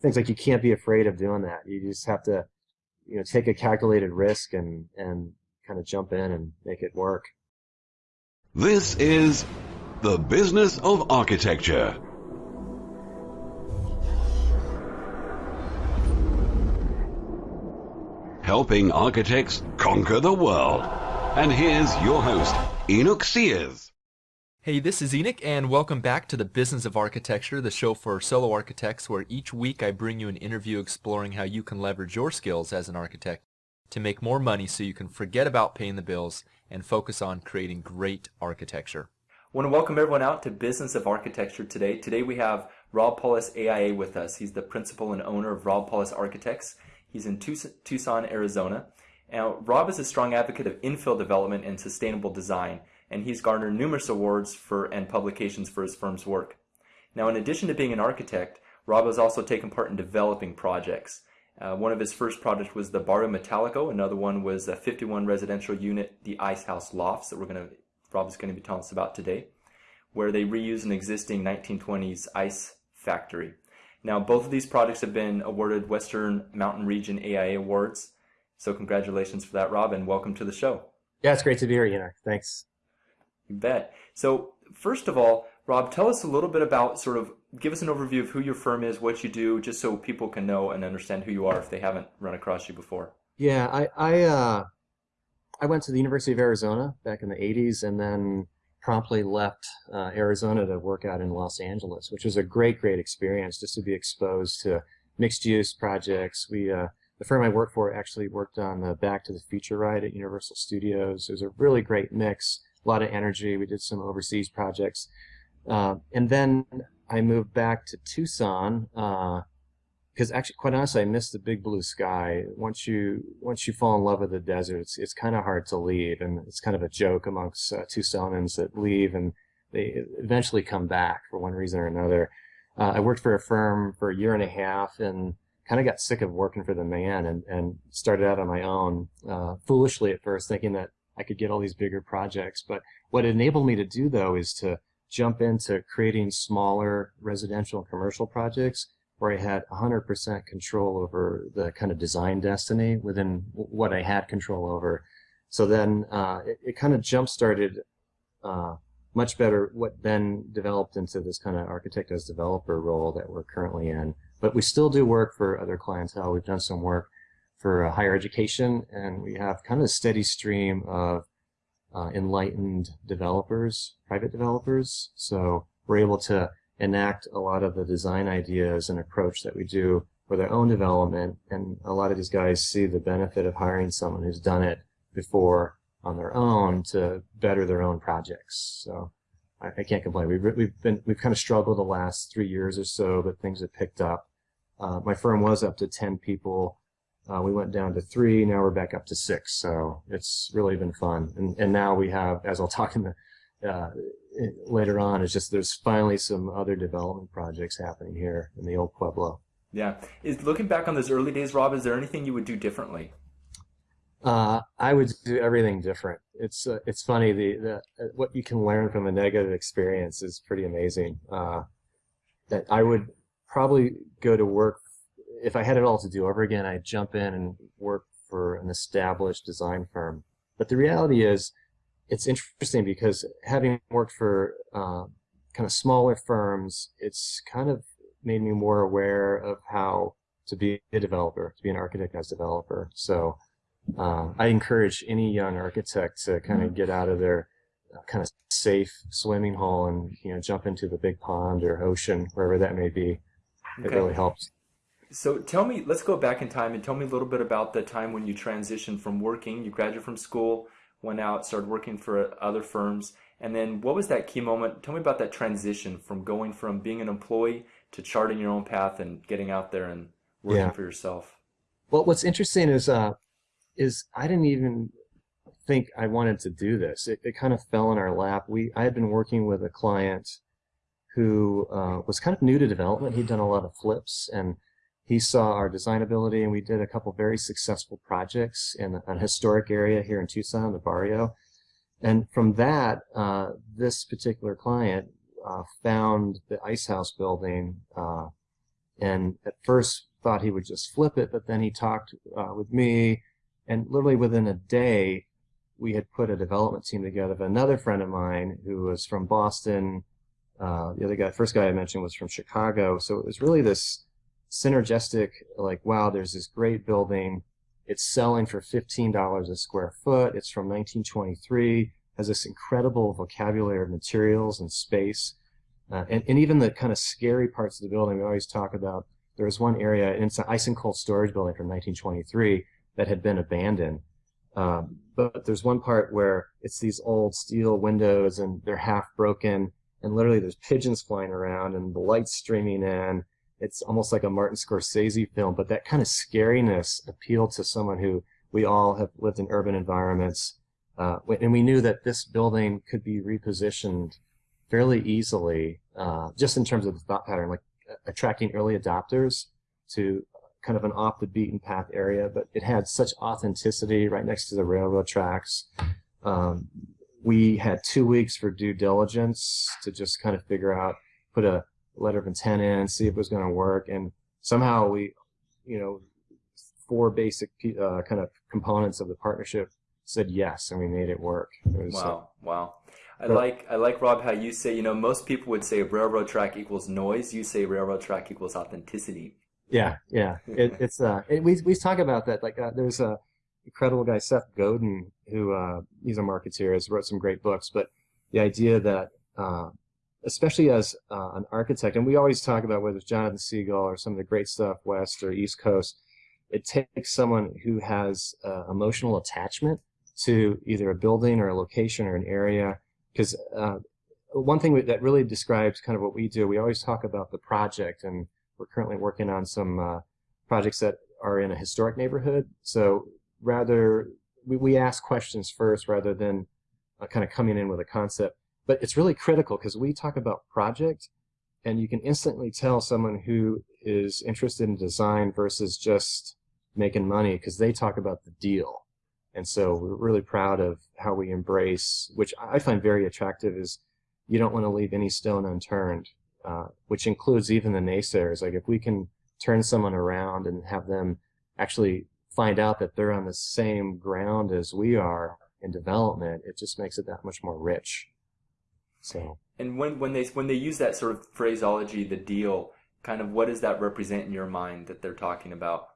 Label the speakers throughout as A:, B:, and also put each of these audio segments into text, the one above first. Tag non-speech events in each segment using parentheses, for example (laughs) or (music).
A: things like you can't be afraid of doing that. You just have to, you know, take a calculated risk and and kind of jump in and make it work.
B: This is the business of architecture. Helping architects conquer the world. And here's your host, Enoch Sears.
C: Hey, this is Enoch, and welcome back to the Business of Architecture, the show for solo architects, where each week I bring you an interview exploring how you can leverage your skills as an architect to make more money so you can forget about paying the bills and focus on creating great architecture. I want to welcome everyone out to Business of Architecture today. Today we have Rob Paulus AIA with us. He's the principal and owner of Rob Paulus Architects. He's in Tucson, Arizona. Now, Rob is a strong advocate of infill development and sustainable design and he's garnered numerous awards for and publications for his firm's work. Now, in addition to being an architect, Rob has also taken part in developing projects. Uh, one of his first projects was the Barrio Metallico. Another one was a 51 residential unit, the Ice House Lofts, that we're going to Rob is going to be telling us about today, where they reuse an existing 1920s ice factory. Now, both of these projects have been awarded Western Mountain Region AIA awards. So, congratulations for that, Rob, and welcome to the show.
A: Yeah, it's great to be here, Enoch. Thanks.
C: You bet. So first of all, Rob, tell us a little bit about sort of give us an overview of who your firm is, what you do, just so people can know and understand who you are if they haven't run across you before.
A: Yeah, I I uh, I went to the University of Arizona back in the '80s, and then promptly left uh, Arizona to work out in Los Angeles, which was a great, great experience just to be exposed to mixed-use projects. We uh, the firm I worked for actually worked on the Back to the Future ride at Universal Studios. It was a really great mix lot of energy. We did some overseas projects. Uh, and then I moved back to Tucson because uh, actually, quite honestly, I missed the big blue sky. Once you once you fall in love with the desert, it's it's kind of hard to leave, and it's kind of a joke amongst uh, Tucsonans that leave and they eventually come back for one reason or another. Uh, I worked for a firm for a year and a half and kind of got sick of working for the man and, and started out on my own, uh, foolishly at first, thinking that I could get all these bigger projects. But what enabled me to do though is to jump into creating smaller residential and commercial projects where I had 100% control over the kind of design destiny within what I had control over. So then uh, it, it kind of jump started uh, much better what then developed into this kind of architect as developer role that we're currently in. But we still do work for other clientele. We've done some work for uh, higher education, and we have kind of a steady stream of uh, enlightened developers, private developers. So we're able to enact a lot of the design ideas and approach that we do for their own development. And a lot of these guys see the benefit of hiring someone who's done it before on their own to better their own projects. So I, I can't complain. We've, we've been, we've kind of struggled the last three years or so, but things have picked up. Uh, my firm was up to 10 people uh, we went down to three, now we're back up to six. So it's really been fun. And, and now we have, as I'll talk in the, uh, later on, it's just there's finally some other development projects happening here in the old Pueblo.
C: Yeah. Is looking back on those early days, Rob, is there anything you would do differently?
A: Uh, I would do everything different. It's uh, it's funny the, the what you can learn from a negative experience is pretty amazing. Uh, that I would probably go to work if I had it all to do over again, I'd jump in and work for an established design firm. But the reality is, it's interesting because having worked for uh, kind of smaller firms, it's kind of made me more aware of how to be a developer, to be an architect as a developer. So uh, I encourage any young architect to kind of mm-hmm. get out of their uh, kind of safe swimming hole and you know jump into the big pond or ocean, wherever that may be. Okay. It really helps.
C: So tell me, let's go back in time and tell me a little bit about the time when you transitioned from working, you graduated from school, went out, started working for other firms, and then what was that key moment? Tell me about that transition from going from being an employee to charting your own path and getting out there and working yeah. for yourself.
A: Well, what's interesting is, uh, is I didn't even think I wanted to do this. It, it kind of fell in our lap. We, I had been working with a client who uh, was kind of new to development. He'd done a lot of flips and he saw our design ability and we did a couple very successful projects in a historic area here in Tucson, the barrio. And from that, uh, this particular client uh, found the Ice House building uh, and at first thought he would just flip it, but then he talked uh, with me, and literally within a day, we had put a development team together of another friend of mine who was from Boston. Uh, the other guy, first guy I mentioned was from Chicago. So it was really this synergistic, like, wow, there's this great building. It's selling for $15 a square foot. It's from 1923, has this incredible vocabulary of materials and space. Uh, and, and even the kind of scary parts of the building, we always talk about, there was one area, and it's an ice and cold storage building from 1923 that had been abandoned. Um, but there's one part where it's these old steel windows and they're half broken and literally there's pigeons flying around and the lights streaming in. It's almost like a Martin Scorsese film, but that kind of scariness appealed to someone who we all have lived in urban environments. Uh, and we knew that this building could be repositioned fairly easily, uh, just in terms of the thought pattern, like attracting early adopters to kind of an off the beaten path area, but it had such authenticity right next to the railroad tracks. Um, we had two weeks for due diligence to just kind of figure out, put a letter of intent in, see if it was going to work. And somehow we, you know, four basic uh, kind of components of the partnership said yes, and we made it work. It
C: was, wow, uh, wow. I like I like Rob how you say you know most people would say railroad track equals noise. You say railroad track equals authenticity.
A: Yeah, yeah. It, (laughs) it's uh, it, we we talk about that. Like, uh, there's a incredible guy, Seth Godin, who uh, he's a marketeer, has wrote some great books. But the idea that, uh, especially as uh, an architect, and we always talk about whether it's Jonathan Segal or some of the great stuff West or East Coast, it takes someone who has uh, emotional attachment to either a building or a location or an area. Because uh, one thing that really describes kind of what we do, we always talk about the project and we're currently working on some uh, projects that are in a historic neighborhood. So rather, we, we ask questions first rather than uh, kind of coming in with a concept. But it's really critical because we talk about project and you can instantly tell someone who is interested in design versus just making money because they talk about the deal. And so we're really proud of how we embrace, which I find very attractive, is you don't want to leave any stone unturned. Uh, which includes even the naysayers. Like if we can turn someone around and have them actually find out that they're on the same ground as we are in development, it just makes it that much more rich. So.
C: And when, when they when they use that sort of phraseology, the deal, kind of what does that represent in your mind that they're talking about?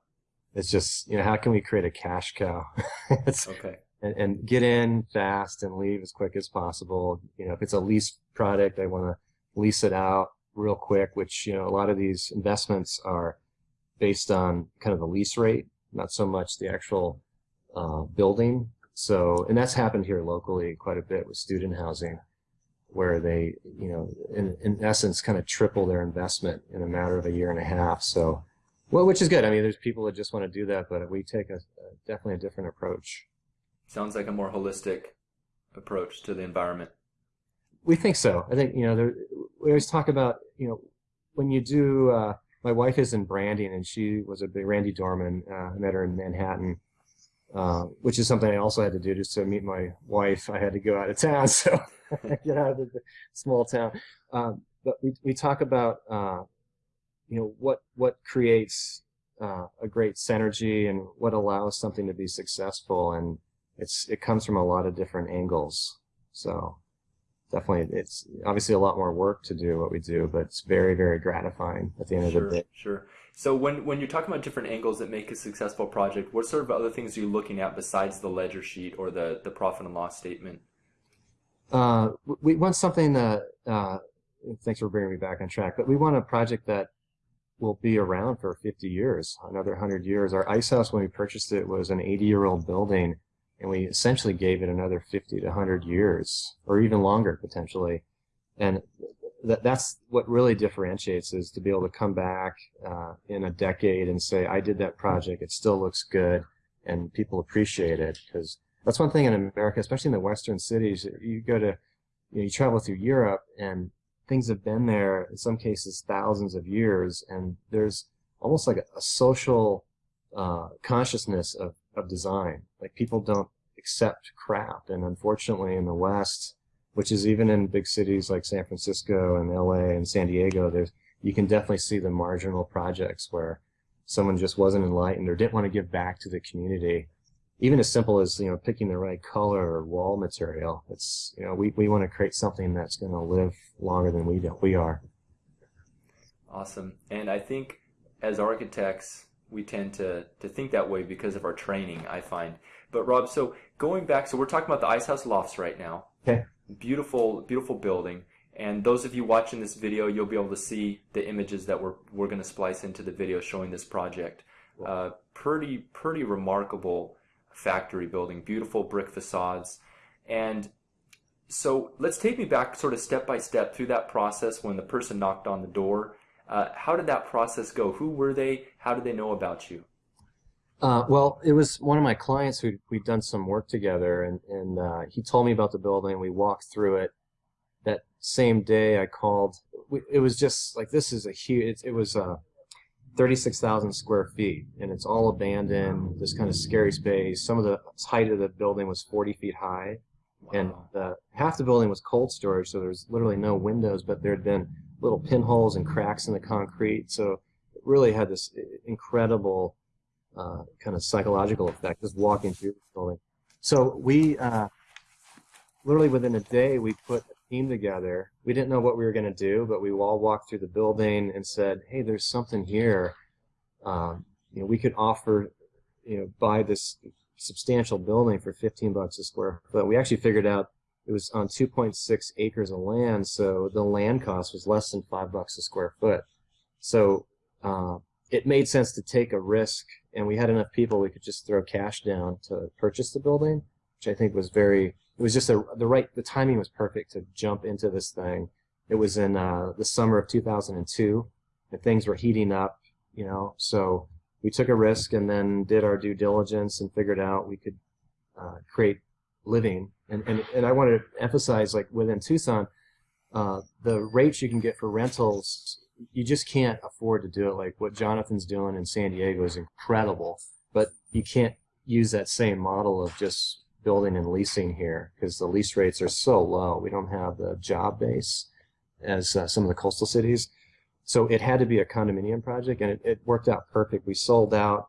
A: It's just you know how can we create a cash cow? (laughs)
C: okay.
A: And, and, get in fast and leave as quick as possible. You know, if it's a lease product, I want to lease it out real quick, which, you know, a lot of these investments are based on kind of the lease rate, not so much the actual uh, building. So, and that's happened here locally quite a bit with student housing, where they, you know, in, in essence, kind of triple their investment in a matter of a year and a half. So, well, which is good. I mean, there's people that just want to do that, but we take a, a definitely a different approach.
C: Sounds like a more holistic approach to the environment.
A: We think so. I think you know there, we always talk about you know when you do. Uh, my wife is in branding, and she was a big Randi Dorman. Uh, I met her in Manhattan, uh, which is something I also had to do just to meet my wife. I had to go out of town, (laughs) so (laughs) get out of the, small town. Um, but we we talk about uh, you know what what creates uh, a great synergy and what allows something to be successful, and it's it comes from a lot of different angles. So definitely it's obviously a lot more work to do what we do, but it's very, very gratifying at the end
C: sure,
A: of the day.
C: Sure. So when, when you're talking about different angles that make a successful project, what sort of other things are you looking at besides the ledger sheet or the, the profit and loss statement?
A: Uh, we want something that, uh, thanks for bringing me back on track, but we want a project that will be around for 50 years, another 100 years. Our ice house, when we purchased it, was an 80 year old building and we essentially gave it another 50 to 100 years or even longer potentially and that, that's what really differentiates is to be able to come back uh, in a decade and say i did that project it still looks good and people appreciate it because that's one thing in america especially in the western cities you go to you, know, you travel through europe and things have been there in some cases thousands of years and there's almost like a, a social uh, consciousness of of design. Like people don't accept crap. And unfortunately in the West, which is even in big cities like San Francisco and LA and San Diego, there's you can definitely see the marginal projects where someone just wasn't enlightened or didn't want to give back to the community. Even as simple as you know picking the right color or wall material. It's you know we, we want to create something that's going to live longer than we do, we are.
C: Awesome, and I think as architects we tend to to think that way because of our training. I find. But Rob, so going back, so we're talking about the Ice House Lofts right now.
A: Okay.
C: Beautiful, beautiful building. And those of you watching this video, you'll be able to see the images that we're, we're going to splice into the video showing this project. Uh, pretty, pretty remarkable factory building, beautiful brick facades. And so let's take me back sort of step by step through that process when the person knocked on the door. Uh, how did that process go? Who were they? How did they know about you?
A: Uh, well, it was one of my clients who we'd done some work together, and, and uh, he told me about the building. We walked through it, that same day I called. It was just like this is a huge. It, it was uh, 36,000 square feet, and it's all abandoned. This kind of scary space. Some of the height of the building was 40 feet high, and the, half the building was cold storage, so there was literally no windows, but there had been little pinholes and cracks in the concrete. So it really had this incredible uh, kind of psychological effect just walking through the building. So we uh, literally within a day we put team together. We didn't know what we were going to do, but we all walked through the building and said, "Hey, there's something here. Um, you know, we could offer, you know, buy this substantial building for 15 bucks a square foot." We actually figured out it was on 2.6 acres of land, so the land cost was less than five bucks a square foot. So uh, it made sense to take a risk, and we had enough people we could just throw cash down to purchase the building, which I think was very it was just a, the right the timing was perfect to jump into this thing. It was in uh, the summer of 2002, and things were heating up, you know. So we took a risk and then did our due diligence and figured out we could uh, create living. And, and and I wanted to emphasize, like within Tucson, uh, the rates you can get for rentals, you just can't afford to do it. Like what Jonathan's doing in San Diego is incredible, but you can't use that same model of just building and leasing here because the lease rates are so low. We don't have the job base as uh, some of the coastal cities. So it had to be a condominium project, and it, it, worked out perfect. We sold out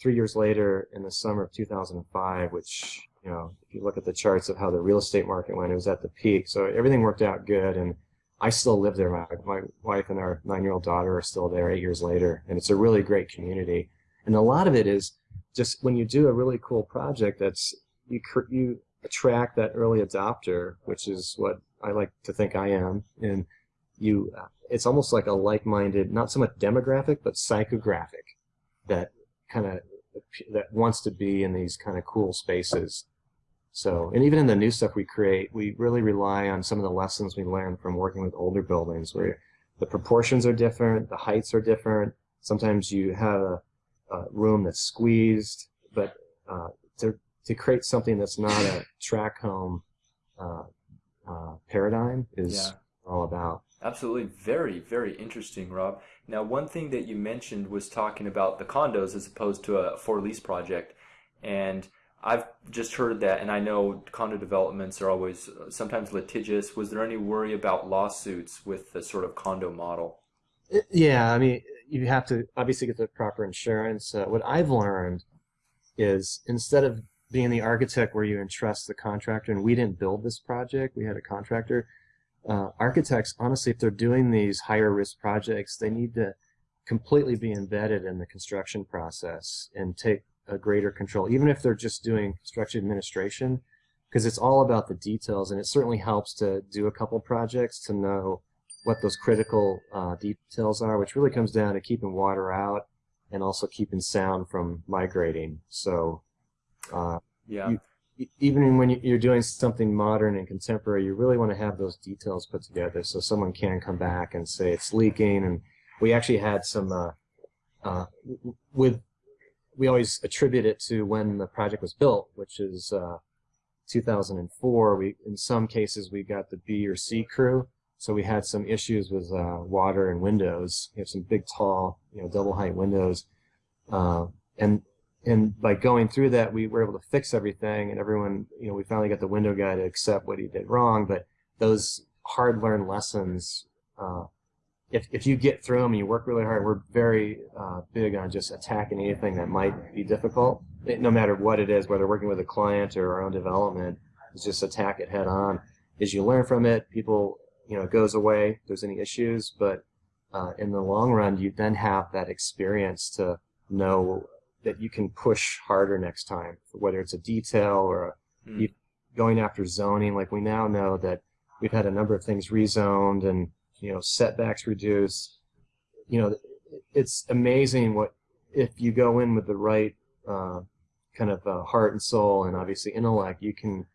A: three years later in the summer of 2005, which, you know, if you look at the charts of how the real estate market went, it was at the peak. So everything worked out good, and I still live there. My, my wife and our nine-year-old daughter are still there eight years later, and it's a really great community. And a lot of it is just when you do a really cool project that's you you attract that early adopter, which is what I like to think I am, and you it's almost like a like-minded, not so much demographic, but psychographic that kind of that wants to be in these kind of cool spaces. So, and even in the new stuff we create, we really rely on some of the lessons we learned from working with older buildings where the proportions are different, the heights are different. Sometimes you have a, a room that's squeezed, but uh, to to create something that's not a track home uh, uh, paradigm is yeah. all about.
C: Absolutely, very, very interesting, Rob. Now, one thing that you mentioned was talking about the condos as opposed to a for lease project, and I've just heard that, and I know condo developments are always uh, sometimes litigious. Was there any worry about lawsuits with the sort of condo model?
A: Yeah, I mean, you have to obviously get the proper insurance. Uh, what I've learned is instead of being the architect where you entrust the contractor, and we didn't build this project, we had a contractor. Uh, architects, honestly, if they're doing these higher risk projects, they need to completely be embedded in the construction process and take a greater control, even if they're just doing construction administration, because it's all about the details, and it certainly helps to do a couple projects to know what those critical uh, details are, which really comes down to keeping water out and also keeping sound from migrating. So uh,
C: yeah.
A: You, even when you're doing something modern and contemporary, you really want to have those details put together so someone can come back and say it's leaking. And we actually had some uh, uh, with we always attribute it to when the project was built, which is uh, 2004. We in some cases we got the B or C crew, so we had some issues with uh, water and windows. We have some big, tall, you know, double height windows, uh, and and by going through that, we were able to fix everything, and everyone, you know, we finally got the window guy to accept what he did wrong. But those hard-learned lessons uh, if, if you get through them and you work really hard, we're very uh, big on just attacking anything that might be difficult, no matter what it is, whether working with a client or our own development, is just attack it head on. As you learn from it, people, you know, it goes away if there's any issues, but uh, in the long run, you then have that experience to know that you can push harder next time, whether it's a detail or a,
C: Mm.
A: going after zoning. Like we now know that we've had a number of things rezoned and you know setbacks reduced. You know, it's amazing what if you go in with the right uh, kind of uh, heart and soul and obviously intellect, you can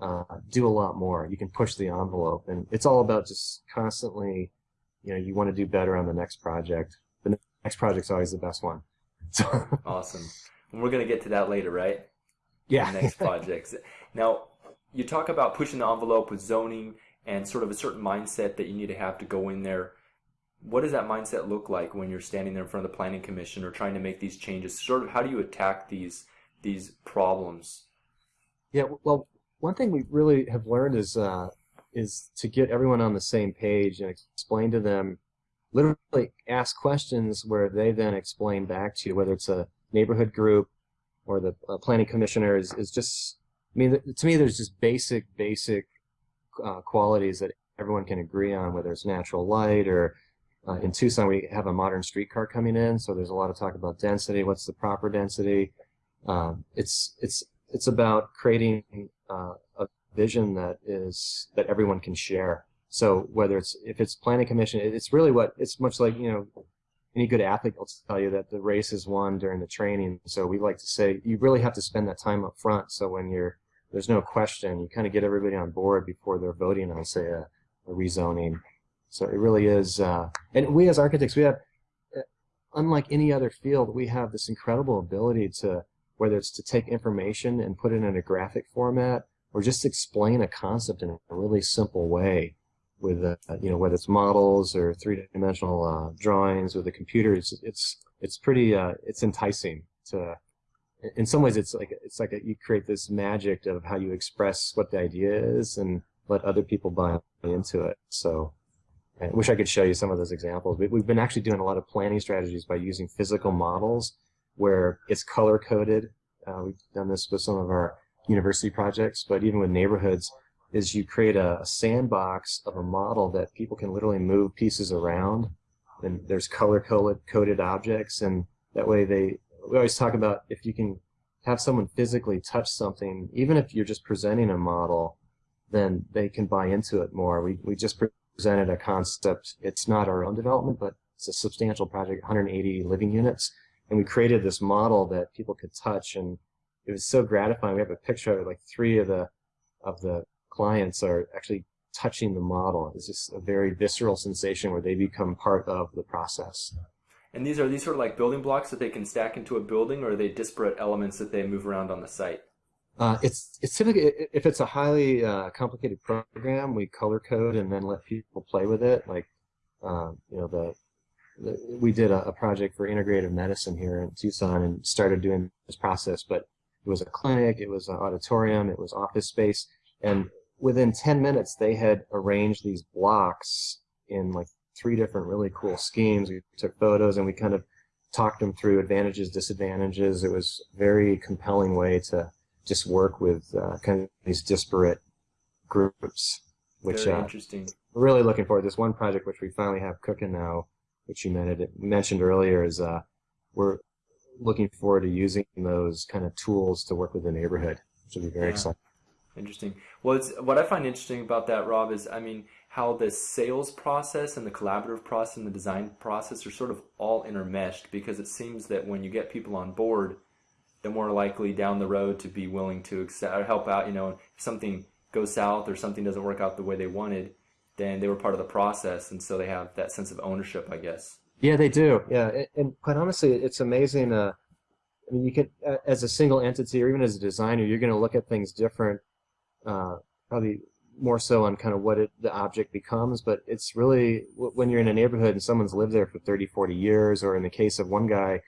A: uh, do a lot more. You can push the envelope, and it's all about just constantly, you know, you want to do better on the next project. The next project's always the best one. (laughs) So,
C: Awesome. And we're going to get to that later, right?
A: yeah.
C: next projects. Now, you talk about pushing the envelope with zoning and sort of a certain mindset that you need to have to go in there. What does that mindset look like when you're standing there in front of the planning commission or trying to make these changes? Sort of how do you attack these these problems?
A: Yeah, well, one thing we really have learned is uh, is to get everyone on the same page and explain to them, literally ask questions where they then explain back to you, whether it's a neighborhood group or the uh, planning commissioner is, is just, I mean, to me, there's just basic, basic uh, qualities that everyone can agree on, whether it's natural light or uh, in Tucson, we have a modern streetcar coming in, so there's a lot of talk about density. What's the proper density? Um, it's it's it's about creating uh, a vision that is that everyone can share. So whether it's if it's planning commission, it's really what it's much like you know any good athlete will tell you that the race is won during the training. So we like to say you really have to spend that time up front. So when you're there's no question, you kind of get everybody on board before they're voting on say a, a rezoning. So it really is, uh, and we as architects, we have, uh, unlike any other field, we have this incredible ability to, whether it's to take information and put it in a graphic format, or just explain a concept in a really simple way, with, uh, you know, whether it's models or three-dimensional uh, drawings with a computer. It's it's it's pretty, uh, it's enticing to. In some ways, it's like it's like a, you create this magic of how you express what the idea is and let other people buy into it. So. I wish I could show you some of those examples. We- We've been actually doing a lot of planning strategies by using physical models where it's color coded. Uh, we've done this with some of our university projects, but even with neighborhoods, is you create a, a sandbox of a model that people can literally move pieces around, and there's color coded objects, and that way they. We always talk about if you can have someone physically touch something, even if you're just presenting a model, then they can buy into it more. We we just presented a concept. It's not our own development, but it's a substantial project, 180 living units, and we created this model that people could touch, and it was so gratifying. We have a picture of it, like three of the of the clients are actually touching the model. It's just a very visceral sensation where they become part of the process.
C: And these are these sort of like building blocks that they can stack into a building, or are they disparate elements that they move around on the site?
A: Uh, it's it's typically if it's a highly uh, complicated program, we color code and then let people play with it. Like uh, you know the, the we did a, a project for integrative medicine here in Tucson and started doing this process, but it was a clinic, it was an auditorium, it was office space, and within 10 minutes they had arranged these blocks in like three different really cool schemes. We took photos and we kind of talked them through advantages, disadvantages. It was a very compelling way to just work with uh, kind of these disparate groups, which
C: Very
A: uh,
C: interesting.
A: we're really looking forward. This one project which we finally have cooking now, which you mentioned, mentioned earlier, is uh, we're looking forward to using those kind of tools to work with the neighborhood, which will be very
C: Yeah.
A: exciting.
C: Interesting. Well, it's what I find interesting about that, Rob, is I mean how the sales process and the collaborative process and the design process are sort of all intermeshed because it seems that when you get people on board, they're more likely down the road to be willing to accept or help out. You know, if something goes south or something doesn't work out the way they wanted, then they were part of the process, and so they have that sense of ownership, I guess.
A: Yeah, they do. Yeah, and, and quite honestly, it's amazing. Uh, I mean, you can, uh, as a single entity or even as a designer, you're going to look at things different. Uh, probably more so on kind of what it, the object becomes, but it's really when you're in a neighborhood and someone's lived there for 30, 40 years, or in the case of one guy,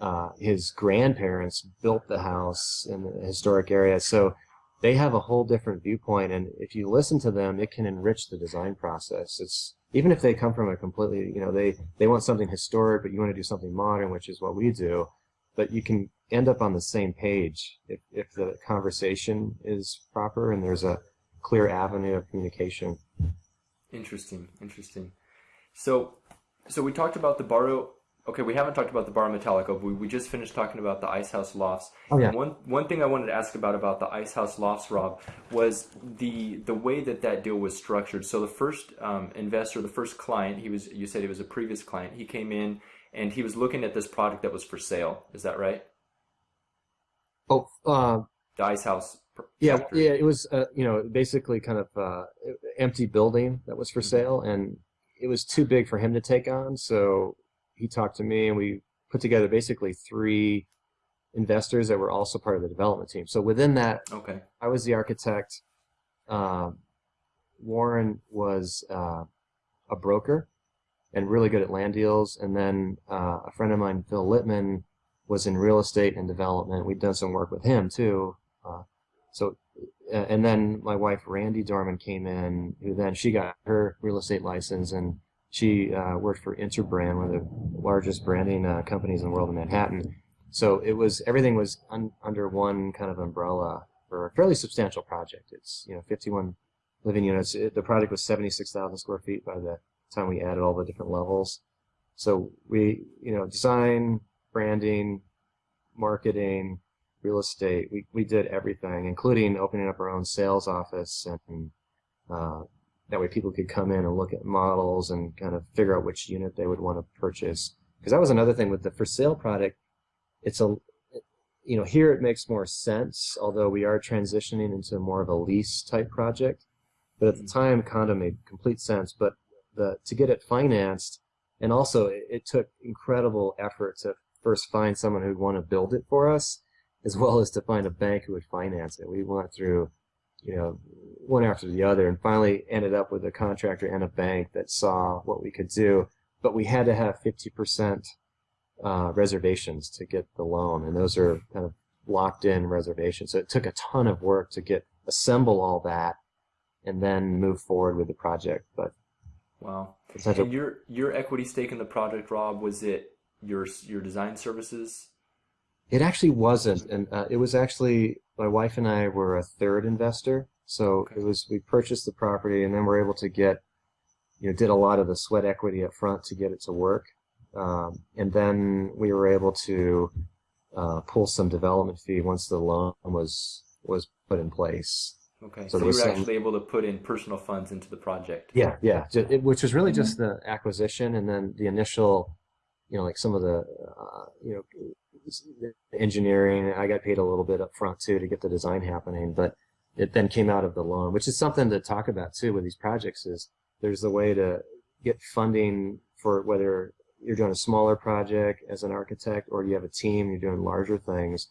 A: uh, his grandparents built the house in the historic area, so they have a whole different viewpoint. And if you listen to them, it can enrich the design process. It's even if they come from a completely, you know, they, they want something historic, but you want to do something modern, which is what we do, but you can end up on the same page if, if the conversation is proper and there's a clear avenue of communication.
C: Interesting, interesting. So, so we talked about the Barrio Okay, we haven't talked about the Barrio Metallico. We, we just finished talking about the Ice House Lofts.
A: Oh, yeah.
C: one one thing I wanted to ask about about the Ice House Lofts, Rob, was the the way that that deal was structured. So the first um, investor, the first client, he was you said he was a previous client. He came in and he was looking at this product that was for sale. Is that right?
A: Oh, uh,
C: the Ice House.
A: Yeah, yeah. It was uh, you know basically kind of uh, empty building that was for mm-hmm. sale, and it was too big for him to take on. So he talked to me and we put together basically three investors that were also part of the development team. So within that,
C: okay,
A: I was the architect. Uh, Warren was uh, a broker and really good at land deals. And then uh, a friend of mine, Phil Littman, was in real estate and development. We'd done some work with him too. Uh, so, and then my wife, Randi Dorman, came in, who then she got her real estate license and she uh, worked for Interbrand, one of the largest branding uh, companies in the world in Manhattan. So it was everything was un, under one kind of umbrella for a fairly substantial project. It's you know 51 living units. It, the project was 76,000 square feet by the time we added all the different levels. So we you know design, branding, marketing, real estate. We we did everything, including opening up our own sales office and uh, that way people could come in and look at models and kind of figure out which unit they would want to purchase. Because that was another thing with the for sale product. It's a, you know, here it makes more sense, although we are transitioning into more of a lease type project. But at the mm-hmm. time, condo made complete sense. But the to get it financed, and also it, it took incredible effort to first find someone who'd want to build it for us, as well as to find a bank who would finance it. We went through, you know, one after the other and finally ended up with a contractor and a bank that saw what we could do. But we had to have 50% uh, reservations to get the loan, and those are kind of locked in reservations. So it took a ton of work to get assemble all that and then move forward with the project. But
C: wow, and your your equity stake in the project, Rob, was it your your design services?
A: It actually wasn't, and uh, it was actually my wife and I were a third investor. So okay. it was we purchased the property and then we're able to get, you know, did a lot of the sweat equity up front to get it to work, um, and then we were able to uh, pull some development fee once the loan was was put in place.
C: Okay, so, so you were some, actually able to put in personal funds into the project.
A: Yeah, yeah, it, which was really mm-hmm. just the acquisition and then the initial, you know, like some of the, uh, you know, engineering. I got paid a little bit up front too to get the design happening, but it then came out of the loan, which is something to talk about too with these projects is there's a way to get funding for whether you're doing a smaller project as an architect or you have a team, you're doing larger things,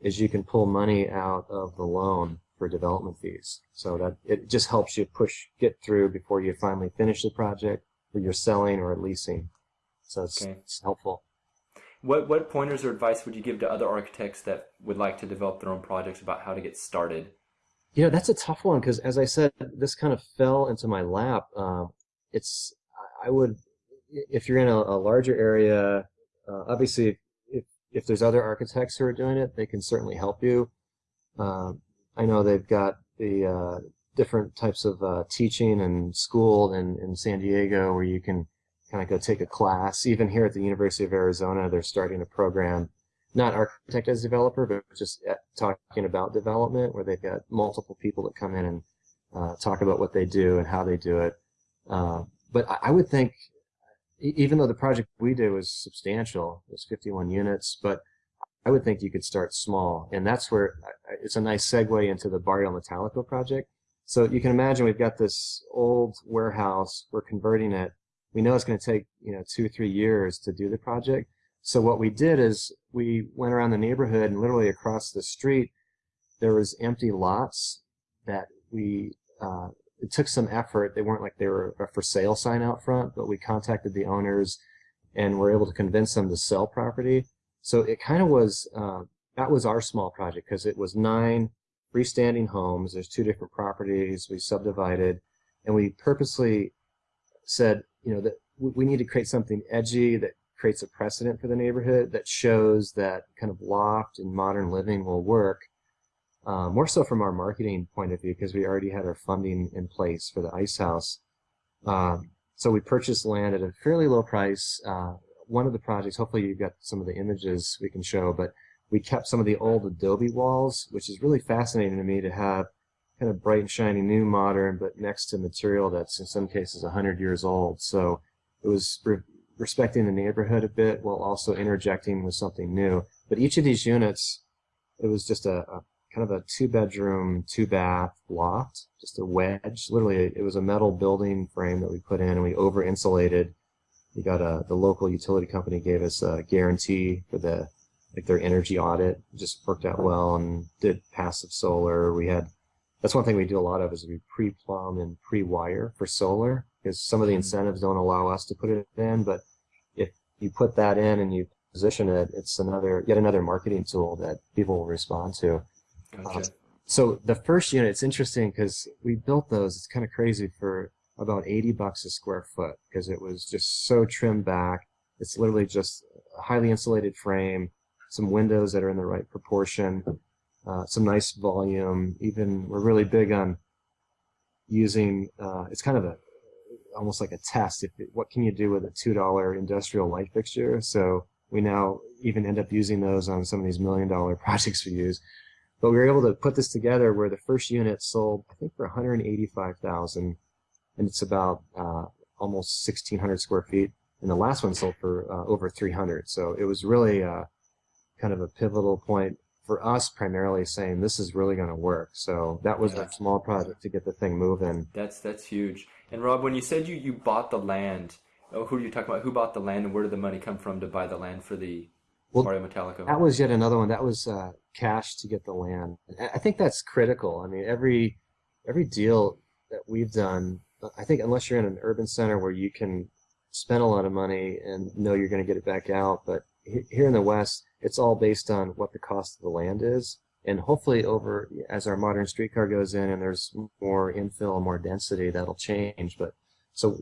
A: is you can pull money out of the loan for development fees. So that it just helps you push, get through before you finally finish the project or you're selling or leasing. So it's, okay. it's helpful.
C: What, what pointers or advice would you give to other architects that would like to develop their own projects about how to get started?
A: You know, that's a tough one because, as I said, this kind of fell into my lap. Uh, it's, I would, if you're in a, a larger area, uh, obviously, if, if there's other architects who are doing it, they can certainly help you. Uh, I know they've got the uh, different types of uh, teaching and school in, in San Diego where you can kind of go take a class. Even here at the University of Arizona, they're starting a program not architect as developer, but just talking about development where they've got multiple people that come in and uh, talk about what they do and how they do it. Uh, but I, I would think, even though the project we did was substantial, it was 51 units, but I would think you could start small. And that's where it's a nice segue into the Barrio Metallico project. So you can imagine we've got this old warehouse, we're converting it. We know it's going to take, you know, two, or three years to do the project. So what we did is we went around the neighborhood and literally across the street, there was empty lots that we, uh, it took some effort. They weren't like they were a for sale sign out front, but we contacted the owners and were able to convince them to sell property. So it kind of was, uh, that was our small project because it was nine freestanding homes. There's two different properties. We subdivided and we purposely said, you know, that we need to create something edgy that creates a precedent for the neighborhood that shows that kind of loft and modern living will work. Uh, more so from our marketing point of view, because we already had our funding in place for the ice house. Um, so we purchased land at a fairly low price. Uh, one of the projects, hopefully you've got some of the images we can show, but we kept some of the old adobe walls, which is really fascinating to me to have kind of bright and shiny new modern, but next to material that's in some cases 100 years old. So it was re respecting the neighborhood a bit while also interjecting with something new. But each of these units, it was just a, a kind of a two bedroom, two bath loft, just a wedge. Literally, it was a metal building frame that we put in and we over insulated. We got a, the local utility company gave us a guarantee for the, like their energy audit. It just worked out well and did passive solar. We had, that's one thing we do a lot of is we pre-plumb and pre-wire for solar because some of the incentives don't allow us to put it in, but if you put that in and you position it, it's another, yet another marketing tool that people will respond to.
C: Gotcha.
A: Um, so the first unit, it's interesting because we built those. It's kind of crazy for about 80 bucks a square foot because it was just so trimmed back. It's literally just a highly insulated frame, some windows that are in the right proportion, uh, some nice volume. Even we're really big on using. Uh, it's kind of a almost like a test. If it, what can you do with a two dollar industrial light fixture? So we now even end up using those on some of these million dollar (laughs) projects we use. But we were able to put this together where the first unit sold, I think, for 185,000, and it's about uh, almost 1,600 square feet. And the last one sold for uh, over 300. So it was really uh, kind of a pivotal point for us, primarily saying this is really going to work. So that was
C: Yeah.
A: a small project to get the thing moving.
C: That's that's huge. And Rob, when you said you you bought the land, oh, who are you talking about? Who bought the land, and where did the money come from to buy the land for the
A: Well,
C: Barrio Metallico?
A: That was yet another one. That was uh, cash to get the land. I think that's critical. I mean, every every deal that we've done, I think unless you're in an urban center where you can spend a lot of money and know you're going to get it back out, but here in the West, it's all based on what the cost of the land is. And hopefully, over as our modern streetcar goes in and there's more infill and more density, that'll change. But so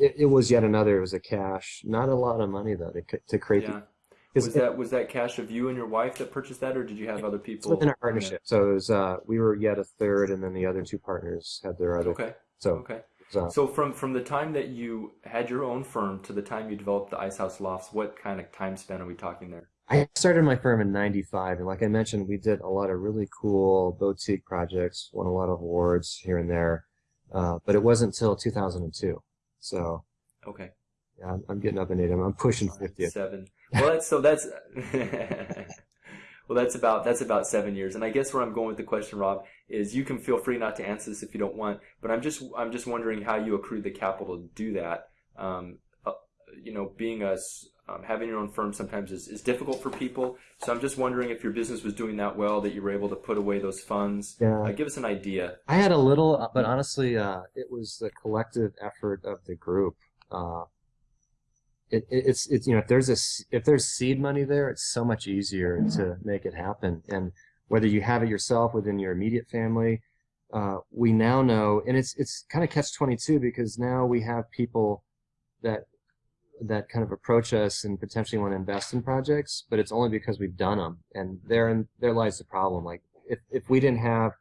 A: it, it was yet another. It was a cash, not a lot of money though to to create.
C: yeah.
A: the,
C: Was that was that cash of you and your wife that purchased that, or did you have other people?
A: within our partnership. So it was, uh, we were yet a third, and then the other two partners had their other.
C: Okay.
A: So,
C: Okay.
A: so
C: So from from the time that you had your own firm to the time you developed the Ice House Lofts, what kind of time span are we talking there?
A: I started my firm in '95, and like I mentioned, we did a lot of really cool boutique projects, won a lot of awards here and there. Uh, but it wasn't until 2002. So
C: Okay.
A: yeah, I'm, I'm getting up in age. I'm, I'm pushing 50.
C: Seven. Well, that's so that's (laughs) well, that's about that's about seven years. And I guess where I'm going with the question, Rob, is you can feel free not to answer this if you don't want, but I'm just I'm just wondering how you accrued the capital to do that. Um, uh, you know, being a um, having your own firm sometimes is, is difficult for people. So I'm just wondering if your business was doing that well, that you were able to put away those funds.
A: Yeah.
C: Uh, give us an idea.
A: I had a little, uh, but honestly, uh, it was the collective effort of the group. Uh, it, it, it's, it's, you know, if there's a, s- if there's seed money there, it's so much easier to make it happen. And whether you have it yourself within your immediate family, uh, we now know, and it's, it's kind of catch 22 because now we have people that, that kind of approach us and potentially want to invest in projects, but it's only because we've done them. And therein, there lies the problem. Like, if, if we didn't have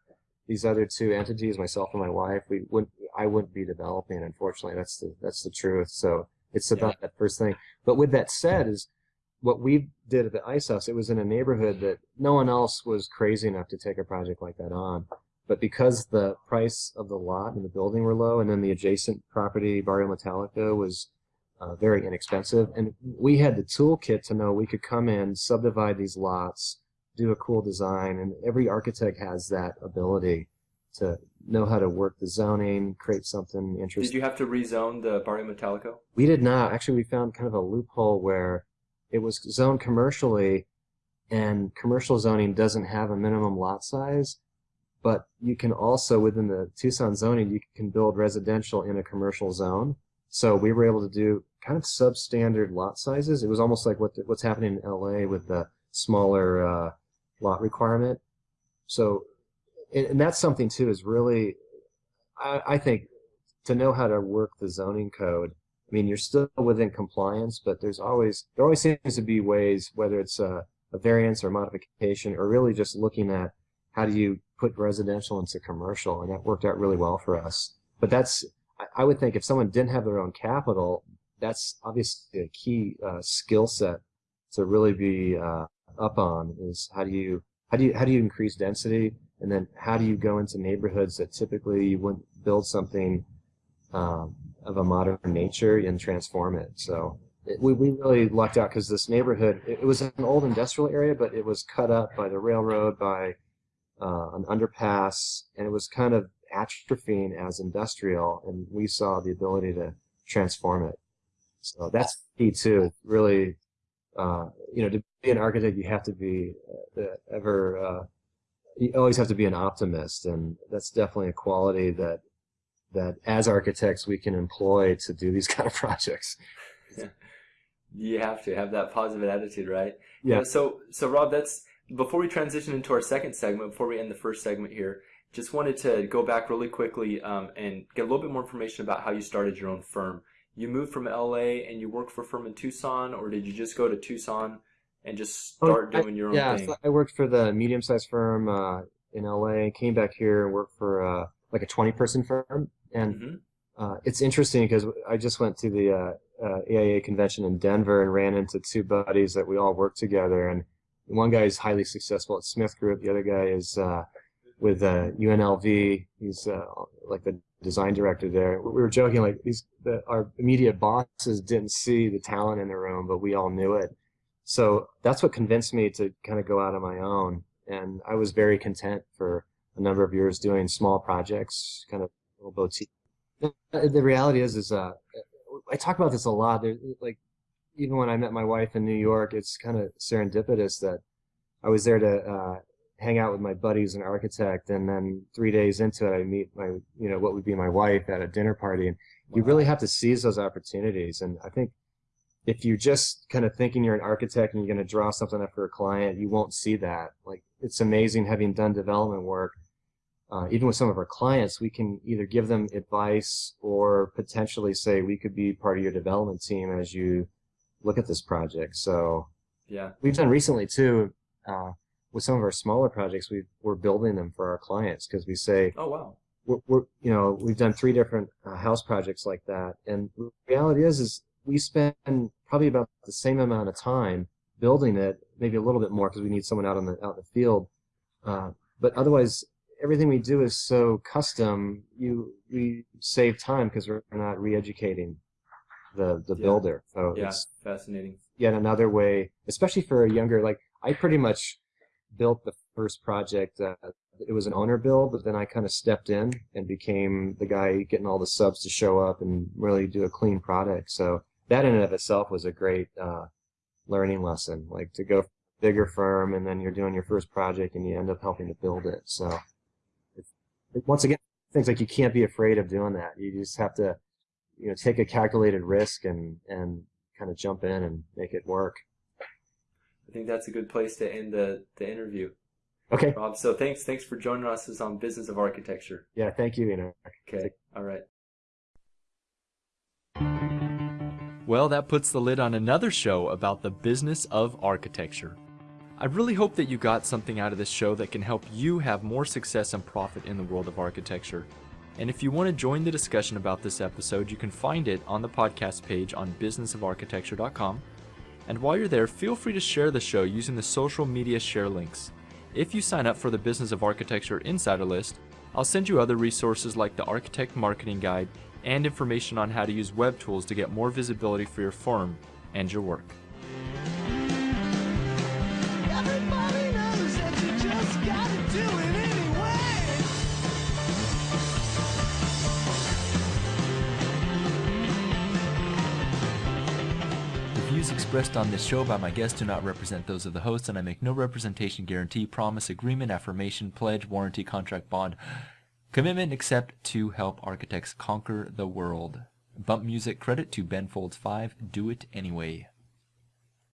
A: these other two entities, myself and my wife, we wouldn't, I wouldn't be developing. Unfortunately, that's the that's the truth. So it's about that first thing. But with that said, is what we did at the Ice House. It was in a neighborhood that no one else was crazy enough to take a project like that on. But because the price of the lot and the building were low, and then the adjacent property, Barrio Metallico, was uh, very inexpensive, and we had the toolkit to know we could come in, subdivide these lots, do a cool design, and every architect has that ability to know how to work the zoning, create something interesting.
C: Did you have to rezone the Barrio Metallico?
A: We did not. Actually, we found kind of a loophole where it was zoned commercially, and commercial zoning doesn't have a minimum lot size, but you can also, within the Tucson zoning, you can build residential in a commercial zone. So we were able to do kind of substandard lot sizes. It was almost like what what's happening in LA with the smaller uh, lot requirement. So, and, and that's something too is really, I, I think, to know how to work the zoning code. I mean, you're still within compliance, but there's always there always seems to be ways, whether it's a, a variance or modification, or really just looking at how do you put residential into commercial, and that worked out really well for us. But that's I would think if someone didn't have their own capital, that's obviously a key uh, skill set to really be uh, up on is how do you how do you how do you increase density? And then how do you go into neighborhoods that typically you wouldn't build something um, of a modern nature and transform it? So it, we, we really lucked out because this neighborhood it, it, was an old industrial area but it was cut up by the railroad by uh, an underpass and it was kind of atrophying as industrial and we saw the ability to transform it so that's key too really uh, you know, to be an architect, you have to be uh, ever, uh, you always have to be an optimist, and that's definitely a quality that that as architects we can employ to do these (laughs) kind of projects.
C: You have to have that positive attitude, right?
A: Yeah.
C: so, so Rob, that's before we transition into our second segment. Before we end the first segment here, just wanted to go back really quickly um, and get a little bit more information about how you started your own firm you moved from LA and you worked for a firm in Tucson, or did you just go to Tucson and just oh, start oh, doing your own
A: yeah,
C: thing?
A: Yeah, so I worked for the medium-sized firm uh, in LA, came back here and worked for uh, like a 20-person firm, and mm-hmm. uh, it's interesting because I just went to the AIA uh, uh, convention in Denver and ran into two buddies that we all work together, and one guy is highly successful at Smith Group, the other guy is uh, with UNLV. He's like the design director there. We were joking like these the, our immediate bosses didn't see the talent in the room, but we all knew it. So that's what convinced me to kind of go out on my own. And I was very content for a number of years doing small projects, kind of little boutique. The reality is, is uh, I talk about this a lot. There, like even when I met my wife in New York, it's kind of serendipitous that I was there to uh, hang out with my buddies an architect and then three days into it i meet my you know what would be my wife at a dinner party and wow. you really have to seize those opportunities and i think if you're just kind of thinking you're an architect and you're going to draw something up for a client you won't see that. Like it's amazing having done development work uh, even with some of our clients we can either give them advice or potentially say we could be part of your development team as you look at this project. So
C: yeah.
A: we've done recently too uh, with some of our smaller projects, we we're building them for our clients because we say,
C: oh wow,
A: we're, we're, you know we've done three different uh, house projects like that, and the reality is is we spend probably about the same amount of time building it, maybe a little bit more because we need someone out on the out in the field, uh, but otherwise everything we do is so custom. You we save time because we're not re-educating the the
C: yeah.
A: builder. So
C: yeah,
A: it's
C: fascinating.
A: Yet another way, especially for a younger like I pretty much built the first project. Uh, it was an owner build, but then I kind of stepped in and became the guy getting all the subs to show up and really do a clean product. So that in and of itself was a great uh, learning lesson. Like to go bigger firm and then you're doing your first project and you end up helping to build it. So it, once again, things like you can't be afraid of doing that. You just have to, you know, take a calculated risk and and kind of jump in and make it work.
C: I think that's a good place to end the, the interview.
A: Okay.
C: Rob, so thanks thanks for joining us on Business of Architecture.
A: Yeah, thank you, Enoch.
C: Okay. All right. Well, that puts the lid on another show about the business of architecture. I really hope that you got something out of this show that can help you have more success and profit in the world of architecture. And if you want to join the discussion about this episode, you can find it on the podcast page on businessofarchitecture.com and while you're there, feel free to share the show using the social media share links. If you sign up for the Business of Architecture Insider List, I'll send you other resources like the Architect Marketing Guide and information on how to use web tools to get more visibility for your firm and your work. Expressed on this show by my guests do not represent those of the host, and I make no representation, guarantee, promise, agreement, affirmation, pledge, warranty, contract, bond, commitment except to help architects conquer the world. Bump music credit to Ben Folds 5. Do it anyway.